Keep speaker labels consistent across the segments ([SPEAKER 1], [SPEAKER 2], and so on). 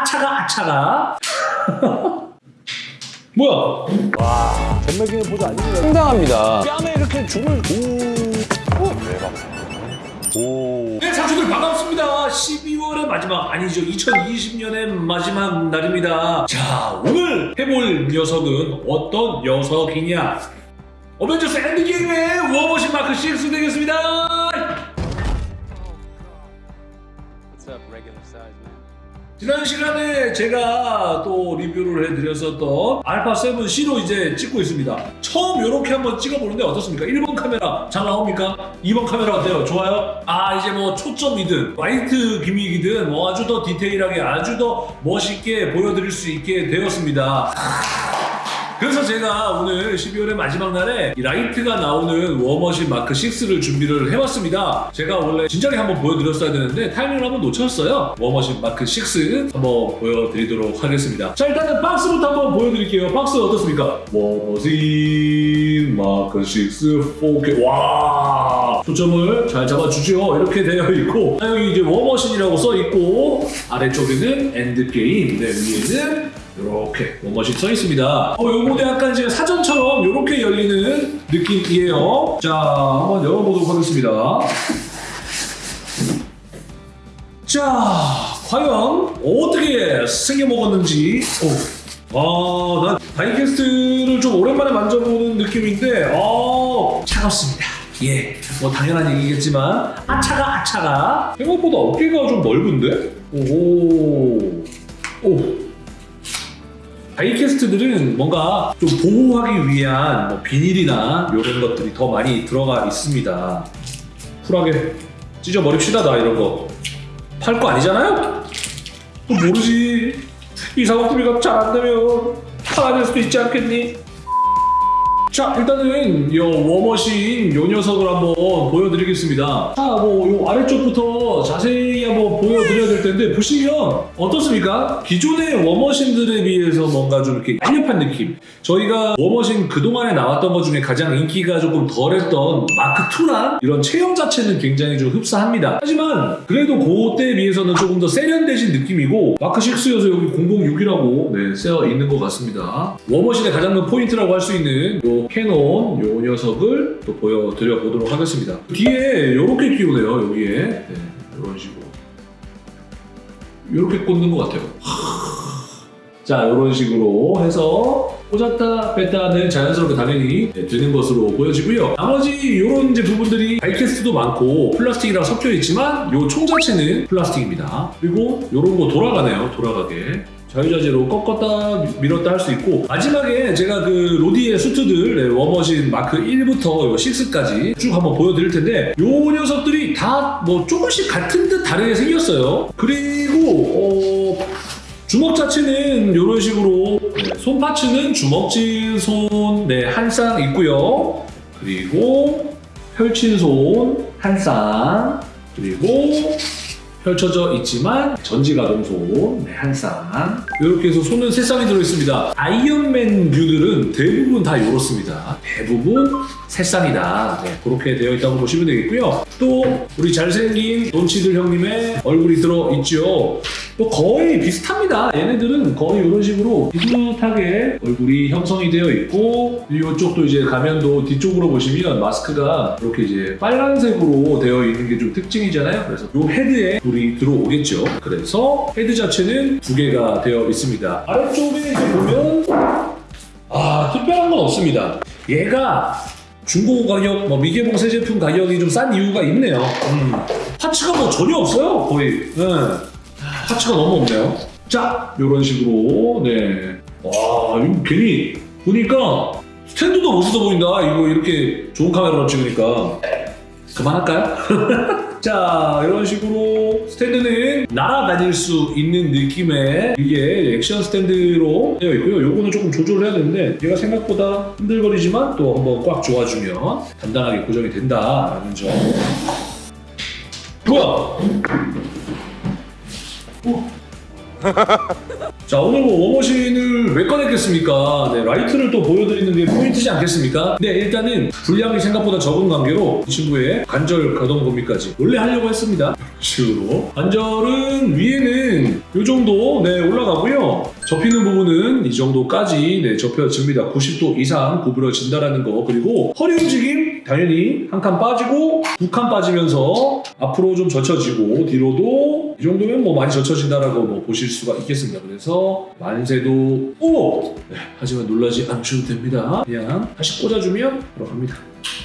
[SPEAKER 1] 아차가 아차가 뭐야
[SPEAKER 2] 전매기는 보조 아닙니다.
[SPEAKER 3] 상당합니다.
[SPEAKER 2] 뺨에 이렇게 줄을 오. 오.
[SPEAKER 1] 네, 상추들 반갑습니다. 12월의 마지막 아니죠. 2020년의 마지막 날입니다. 자, 오늘 해볼 녀석은 어떤 녀석이냐? 어벤져스 엔드게임의 워머신 마크 6 되겠습니다. 지난 시간에 제가 또 리뷰를 해드렸었던 알파 7C로 이제 찍고 있습니다. 처음 이렇게 한번 찍어보는데 어떻습니까? 1번 카메라 잘 나옵니까? 2번 카메라 어때요? 좋아요? 아 이제 뭐 초점이든 라이트 gimmick이든 뭐 아주 더 디테일하게 아주 더 멋있게 보여드릴 수 있게 되었습니다. 그래서 제가 오늘 12월의 마지막 날에 이 라이트가 나오는 워머신 마크 6를 준비를 해왔습니다. 제가 원래 진작에 한번 보여드렸어야 되는데 타이밍을 한번 놓쳤어요. 워머신 마크 6 한번 보여드리도록 하겠습니다. 자 일단은 박스부터 한번 보여드릴게요. 박스 어떻습니까? 워머신 마크 6 4K 와 초점을 잘 잡아주죠. 이렇게 되어 있고 자, 여기 이제 워머신이라고 써 있고 아래쪽에는 엔드게임 네, 위에는 이렇게 워머신 써 있습니다. 어, 요거는 약간 이제 사전처럼 이렇게 열리는 느낌이에요. 자, 한번 열어보도록 하겠습니다. 자, 과연 어떻게 생겨 먹었는지. 오. 아, 난 die-cast를 좀 오랜만에 만져보는 느낌인데, 어, 차갑습니다. 예, 뭐 당연한 얘기겠지만, 아차가 아차가 생각보다 어깨가 좀 넓은데? 오호. 오. 다이캐스트들은 뭔가 좀 보호하기 위한 뭐 비닐이나 이런 것들이 더 많이 들어가 있습니다. 쿨하게 찢어버립시다 나 이런 거. 팔 거 아니잖아요? 또 모르지. 이 사고구비가 잘 안 되면 팔아낼 수도 있지 않겠니? 자 일단은 요 워머신 요 녀석을 한번 보여드리겠습니다. 자 뭐 요 아래쪽부터 자세히 한번 보여드려야 될 텐데 보시면 어떻습니까? 기존의 워머신들에 비해서 뭔가 좀 이렇게 날렵한 느낌. 저희가 워머신 그동안에 나왔던 것 중에 가장 인기가 조금 덜했던 마크2랑 이런 체형 자체는 굉장히 좀 흡사합니다. 하지만 그래도 그때에 비해서는 조금 더 세련되신 느낌이고 마크6여서 여기 006이라고 네, 쓰여 있는 것 같습니다. 워머신의 가장 큰 포인트라고 할 수 있는 요 cannon 요 녀석을 또 보여드려 보도록 하겠습니다. 뒤에 이렇게 끼우네요 여기에 네, 이런 식으로 이렇게 꽂는 것 같아요. 자 이런 식으로 해서 꽂았다 뺐다는 자연스럽게 당연히 네, 되는 것으로 보여지고요. 나머지 이런 부분들이 다이캐스트도 많고 플라스틱이랑 섞여 있지만 요총 자체는 플라스틱입니다. 그리고 이런 거 돌아가네요. 돌아가게. 자유자재로 꺾었다 밀었다 할 수 있고 마지막에 제가 그 로디의 수트들 네, 워머신 마크 1부터 6까지 쭉 한번 보여드릴 텐데 요 녀석들이 다 뭐 조금씩 같은 듯 다르게 생겼어요. 그리고 어, 주먹 자체는 이런 식으로 네, 손 파츠는 주먹질 손 네, 한 쌍 있고요. 그리고 펼친 손 한 쌍 그리고 펼쳐져 있지만 전지가동손 네, 한 쌍. 이렇게 해서 손은 세 쌍이 들어있습니다. 아이언맨 뷰들은 대부분 다 이렇습니다. 대부분 세 쌍이다. 네, 그렇게 되어 있다고 보시면 되겠고요. 또 우리 잘생긴 돈 치들 형님의 얼굴이 들어있죠. 또 거의 비슷합니다. 얘네들은 거의 이런 식으로 비슷하게 얼굴이 형성이 되어 있고 이쪽도 이제 가면도 뒤쪽으로 보시면 마스크가 이렇게 이제 빨간색으로 되어 있는 게 좀 특징이잖아요. 그래서 이 헤드에 불이 들어오겠죠. 그래서 헤드 자체는 두 개가 되어 있습니다. 아래쪽에 이제 보면 아 특별한 건 없습니다. 얘가 중고 가격, 뭐 미개봉 새 제품 가격이 좀 싼 이유가 있네요. 음. 파츠가 뭐 전혀 없어요, 거의. 네. 파츠가 너무 없네요. 자, 이런 식으로 네. 와, 이거 괜히 보니까 스탠드도 멋있어 보인다. 이거 이렇게 좋은 카메라로 찍으니까 그만할까요? 자, 이런 식으로 스탠드는 날아다닐 수 있는 느낌의 이게 액션 스탠드로 되어 있고요. 요거는 조금 조절을 해야 되는데 얘가 생각보다 흔들거리지만 또 한번 꽉 조아주면 단단하게 고정이 된다라는 점. 뭐야? 어? 자 오늘 뭐 워머신을 왜 꺼냈겠습니까? 네, 라이트를 또 보여드리는 게 포인트지 않겠습니까? 네 일단은 분량이 생각보다 적은 관계로 이 친구의 관절 가동 범위까지 원래 하려고 했습니다. 이런 식으로 관절은 위에는 이 정도 네 올라가고요. 접히는 부분은 이 정도까지 네, 접혀집니다. 90도 이상 구부러진다라는 거 그리고 허리 움직임 당연히 한 칸 빠지고 두 칸 빠지면서 앞으로 좀 젖혀지고 뒤로도 이 정도면 뭐 많이 젖혀진다라고 뭐 보실 수가 있겠습니다. 그래서 만세도 오! 네, 하지만 놀라지 않으셔도 됩니다. 그냥 다시 꽂아주면 바로 갑니다.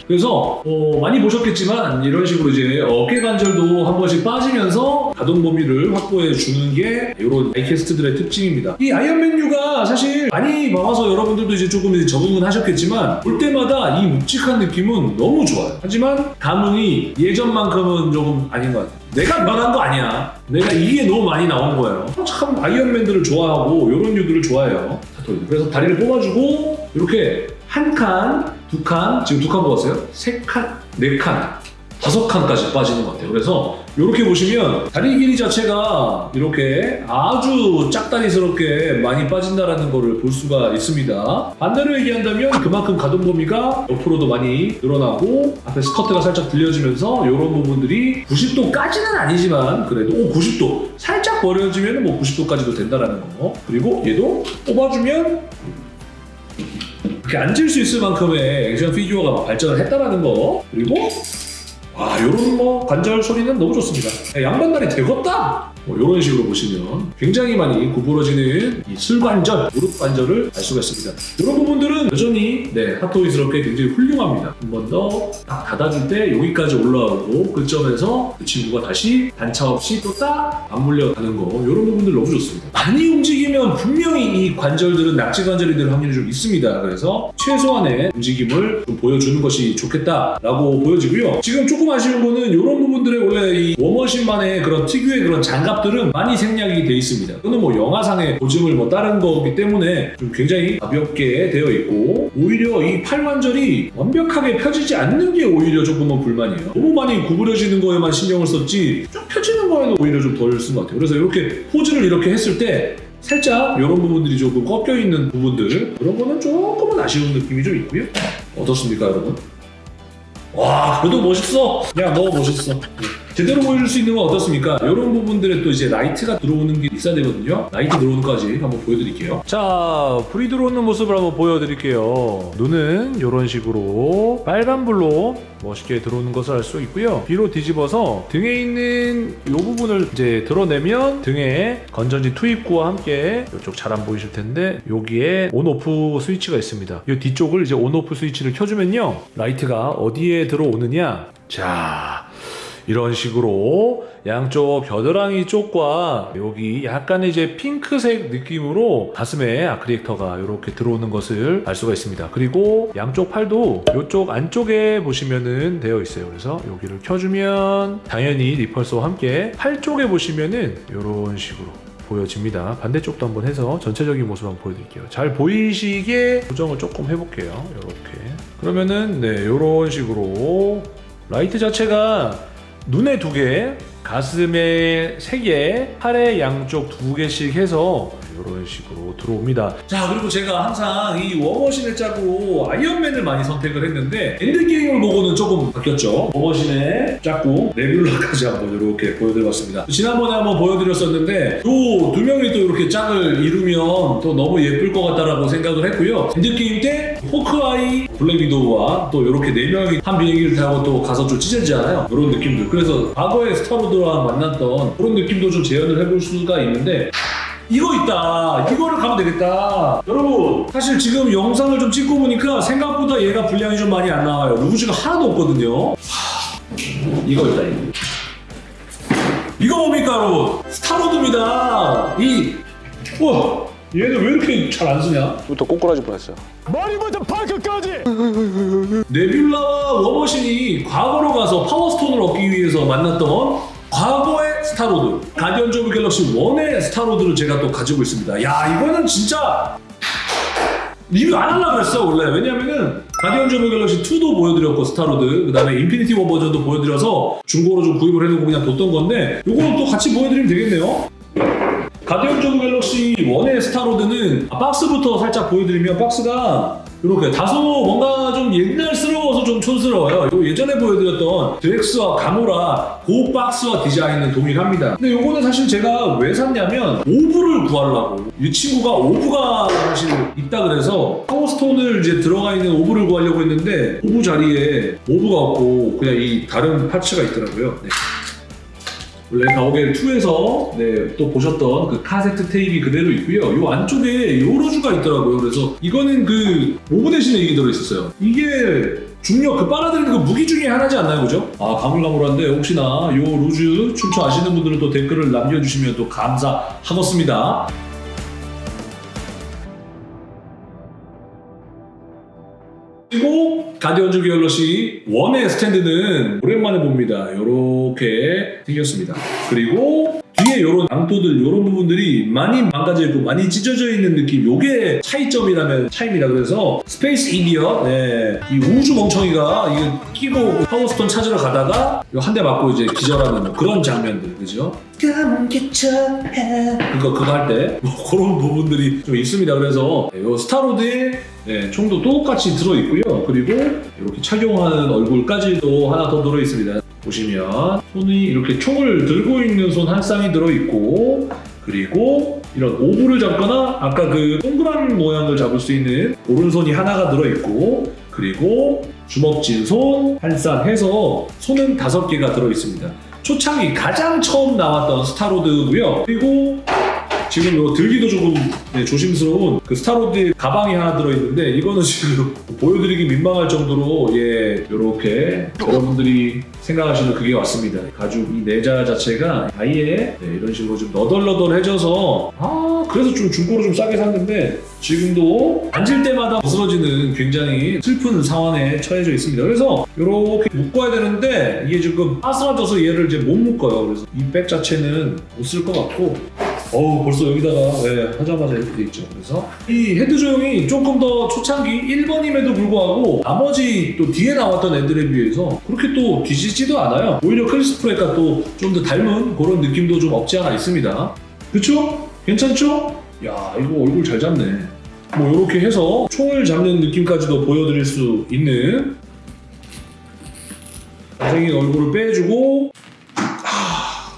[SPEAKER 1] 그래서 어, 많이 보셨겠지만 이런 식으로 이제 어깨 관절도 한 번씩 빠지면서 가동 범위를 확보해 주는 게 이런 아이캐스트들의 특징입니다. 이 아이언맨유가 사실 많이 봐서 여러분들도 이제 조금 이제 적응은 하셨겠지만 볼 때마다 이 묵직한 느낌은 너무 좋아요. 하지만 감흥이 예전만큼은 조금 아닌 것 같아요. 내가 변한 거 아니야. 내가 이게 너무 많이 나온 거예요. 참 아이언맨들을 좋아하고 이런 유들을 좋아해요. 그래서 다리를 뽑아주고 이렇게 한 칸, 두 칸, 지금 두 칸 뽑았어요? 세 칸, 네 칸, 다섯 칸까지 빠지는 것 같아요. 그래서 이렇게 보시면 다리 길이 자체가 이렇게 아주 짝다리스럽게 많이 빠진다라는 것을 볼 수가 있습니다. 반대로 얘기한다면 그만큼 가동 범위가 옆으로도 많이 늘어나고 앞에 스커트가 살짝 들려지면서 이런 부분들이 90도까지는 아니지만 그래도 오, 90도 살짝 버려지면 뭐 90도까지도 된다라는 거. 그리고 얘도 뽑아주면 이렇게 앉을 수 있을 만큼의 액션 피규어가 발전을 했다라는 거 그리고 와 요런 뭐 관절 소리는 너무 좋습니다 야, 양반다리 되겄다 뭐 이런 식으로 보시면 굉장히 많이 구부러지는 이 슬관절, 무릎 관절을 알 수가 있습니다. 이런 부분들은 여전히 네, 핫토이스럽게 굉장히 훌륭합니다. 한 번 더 딱 닫아줄 때 여기까지 올라오고 그 점에서 그 친구가 다시 단차 없이 또 딱 안 물려가는 거 이런 부분들 너무 좋습니다. 많이 움직이면 분명히 이 관절들은 낙지 관절이 될 확률이 좀 있습니다. 그래서 최소한의 움직임을 좀 보여주는 것이 좋겠다라고 보여지고요. 지금 조금 아쉬운 거는 이런 부분들에 원래 이 워머신만의 그런 특유의 그런 장갑들은 많이 생략이 돼 있습니다. 이거는 뭐 영화상의 보증을 뭐 따른 거기 때문에 좀 굉장히 가볍게 되어 있고 오히려 이 팔관절이 완벽하게 펴지지 않는 게 오히려 조금은 불만이에요. 너무 많이 구부려지는 거에만 신경을 썼지 쭉 펴지는 거에는 오히려 좀 덜 쓴 것 같아요. 그래서 이렇게 포즈를 이렇게 했을 때 살짝 이런 부분들이 조금 꺾여 있는 부분들 그런 거는 조금은 아쉬운 느낌이 좀 있고요. 어떻습니까, 여러분? 와, 그래도 멋있어. 야, 너 멋있어. 네. 제대로 보여줄 수 있는 건 어떻습니까? 이런 부분들에 또 이제 라이트가 들어오는 게 있어야 되거든요. 라이트 들어오는 까지 한번 보여드릴게요. 자, 불이 들어오는 모습을 한번 보여드릴게요. 눈은 이런 식으로 빨간불로 멋있게 들어오는 것을 알 수 있고요. 뒤로 뒤집어서 등에 있는 이 부분을 이제 드러내면 등에 건전지 투입구와 함께 이쪽 잘 안 보이실 텐데 여기에 on-off 스위치가 있습니다. 이 뒤쪽을 이제 on-off 스위치를 켜주면요. 라이트가 어디에 들어오느냐. 자, 이런 식으로 양쪽 겨드랑이 쪽과 여기 약간의 이제 핑크색 느낌으로 가슴에 아크리액터가 이렇게 들어오는 것을 알 수가 있습니다. 그리고 양쪽 팔도 이쪽 안쪽에 보시면은 되어 있어요. 그래서 여기를 켜주면 당연히 리펄스와 함께 팔 쪽에 보시면은 이런 식으로 보여집니다. 반대쪽도 한번 해서 전체적인 모습 한번 보여드릴게요. 잘 보이시게 조정을 조금 해볼게요. 이렇게 그러면은 네 이런 식으로 라이트 자체가 눈에 두 개, 가슴에 세 개, 팔에 양쪽 두 개씩 해서 이런 식으로 들어옵니다. 자 그리고 제가 항상 이 워머신의 짝으로 아이언맨을 많이 선택을 했는데 엔드게임을 보고는 조금 바뀌었죠. 워머신의 짝꿍 네뷸라까지 한번 이렇게 보여드려봤습니다. 지난번에 한번 보여드렸었는데 요 두 명이 또 이렇게 짝을 이루면 또 너무 예쁠 것 같다라고 생각을 했고요. 엔드게임 때 호크아이, 블랙 위도우와 또 이렇게 네 명이 한 비행기를 타고 또 가서 좀 찢어지잖아요. 이런 느낌들. 그래서 과거에 스타로드와 만났던 그런 느낌도 좀 재현을 해볼 수가 있는데 이거 있다. 이거를 가면 되겠다. 여러분, 사실 지금 영상을 좀 찍고 보니까 생각보다 얘가 분량이 좀 많이 안 나와요. loose가 하나도 없거든요. 하, 이거 있다, 이거. 이거 뭡니까, 여러분? 스타로드입니다. 이, 우와, 얘는 왜 이렇게 잘 안 서냐?
[SPEAKER 3] 또 꼬꾸라질 뻔했어요.
[SPEAKER 2] 머리부터 발끝까지
[SPEAKER 1] 네뷸라와 워머신이 과거로 가서 파워스톤을 얻기 위해서 만났던 스타로드. 가디언즈 오브 갤럭시 1의 스타로드를 제가 또 가지고 있습니다. 야 이거는 진짜 리뷰 안 하려고 그랬어 원래. 왜냐면은 가디언즈 오브 갤럭시 2도 보여드렸고 스타로드. 그 다음에 인피니티 워 버전도 보여드려서 중고로 좀 구입을 해놓고 그냥 뒀던 건데 요거는 또 같이 보여드리면 되겠네요. 가디언즈 오브 갤럭시 1의 스타로드는 아, 박스부터 살짝 보여드리면 박스가 이렇게 다소 뭔가 좀 옛날스러워서 좀 촌스러워요. 요 예전에 보여드렸던 드렉스와 가모라 그 박스와 디자인은 동일합니다. 근데 요거는 사실 제가 왜 샀냐면 orb를 구하려고 이 친구가 orb가 사실 있다 그래서 파워스톤을 이제 들어가 있는 orb를 구하려고 했는데 orb 자리에 orb가 없고 그냥 이 다른 parts가 있더라고요. 네. 원래 가오갤 2에서 네, 또 보셨던 그 카세트 테이프 그대로 있고요. 요 안쪽에 요 loose가 있더라고요. 그래서 이거는 그 orb 대신에 이게 들어있었어요. 이게 중력 그 빨아들이는 그 무기 중에 하나지 않나요, 그죠? 아 가물가물한데 혹시나 요 loose 출처 아시는 분들은 또 댓글을 남겨주시면 또 감사하겠습니다. 가디언즈 갤럭시 1의 스탠드는 오랜만에 봅니다. 이렇게 생겼습니다. 그리고 뒤에 이런 앙토들 이런 부분들이 많이 망가져 있고 많이 찢어져 있는 느낌. 요게 차이점이라면 차이입니다. 그래서 space idiot, 네, 이 우주 멍청이가 이거 끼고 파워스톤 찾으러 가다가 한 대 맞고 이제 기절하는 뭐 그런 장면들, 그죠? 그거 그거 할 때 뭐 그런 부분들이 좀 있습니다. 그래서 네, 요 스타로드에 네, 총도 똑같이 들어 있고요. 그리고 이렇게 착용하는 얼굴까지도 하나 더 들어 있습니다. 보시면 손이 이렇게 총을 들고 있는 손 한 쌍이 들어 있고 그리고 이런 orb를 잡거나 아까 그 동그란 모양을 잡을 수 있는 오른손이 하나가 들어 있고 그리고 주먹 진 손 한 쌍 해서 손은 다섯 개가 들어 있습니다. 초창기 가장 처음 나왔던 스타로드고요. 그리고 지금 요 들기도 조금 네, 조심스러운 그 스타로드 가방이 하나 들어있는데 이거는 지금 보여드리기 민망할 정도로 예 이렇게 여러분들이 생각하시는 그게 왔습니다. 가죽 이 내자 자체가 아예 네, 이런 식으로 좀 너덜너덜해져서 아 그래서 좀 중고로 좀 싸게 샀는데 지금도 앉을 때마다 부스러지는 굉장히 슬픈 상황에 처해져 있습니다. 그래서 이렇게 묶어야 되는데 이게 지금 바스라져서 얘를 이제 못 묶어요. 그래서 이 백 자체는 못 쓸 것 같고 어우 벌써 여기다가 예, 하자마자 이렇게 돼 있죠. 그래서 이 헤드 조형이 조금 더 초창기 1번임에도 불구하고 나머지 또 뒤에 나왔던 애들에 비해서 그렇게 또 뒤지지도 않아요. 오히려 크리스 프랫과 또 좀 더 닮은 그런 느낌도 좀 없지 않아 있습니다. 그쵸? 괜찮죠? 야 이거 얼굴 잘 잡네. 뭐 이렇게 해서 총을 잡는 느낌까지도 보여드릴 수 있는 잘생긴 얼굴을 빼주고 아,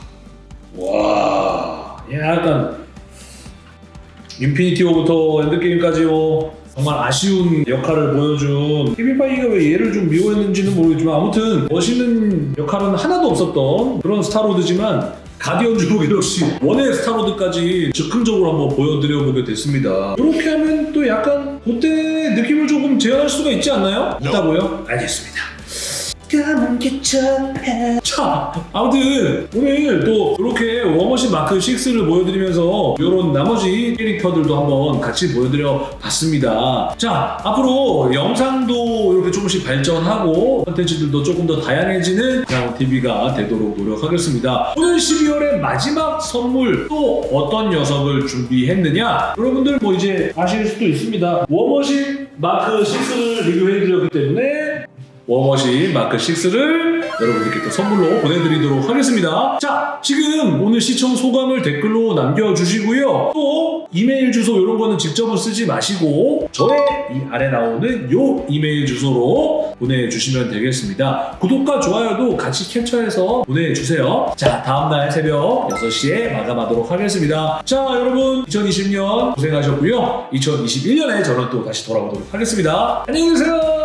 [SPEAKER 1] 와 약간 인피니티 워부터 엔드게임까지 뭐 정말 아쉬운 역할을 보여준 케빈 파이기가 왜 얘를 좀 미워했는지는 모르겠지만 아무튼 멋있는 역할은 하나도 없었던 그런 스타로드지만 가디언즈 오브 갤럭시 one의 스타로드까지 즉흥적으로 한번 보여드려 보게 됐습니다. 이렇게 하면 또 약간 그때 느낌을 조금 재현할 수가 있지 않나요? 있다고요? 알겠습니다. 자, 아무튼 오늘 또 이렇게 워머신 마크 6를 보여드리면서 이런 나머지 캐릭터들도 한번 같이 보여드려 봤습니다. 자, 앞으로 영상도 이렇게 조금씩 발전하고 컨텐츠들도 조금 더 다양해지는 TV가 되도록 노력하겠습니다. 오늘 12월의 마지막 선물 또 어떤 녀석을 준비했느냐? 여러분들 뭐 이제 아실 수도 있습니다. 워머신 마크 6를 리뷰해드렸기 때문에 워머신 마크 6를 여러분들께 또 선물로 보내드리도록 하겠습니다. 자, 지금 오늘 시청 소감을 댓글로 남겨주시고요. 또 이메일 주소 이런 거는 직접은 쓰지 마시고 저의 이 아래 나오는 요 이메일 주소로 보내주시면 되겠습니다. 구독과 좋아요도 같이 캡처해서 보내주세요. 자, 다음날 새벽 6시에 마감하도록 하겠습니다. 자, 여러분 2020년 고생하셨고요. 2021년에 저는 또 다시 돌아오도록 하겠습니다. 안녕히 계세요.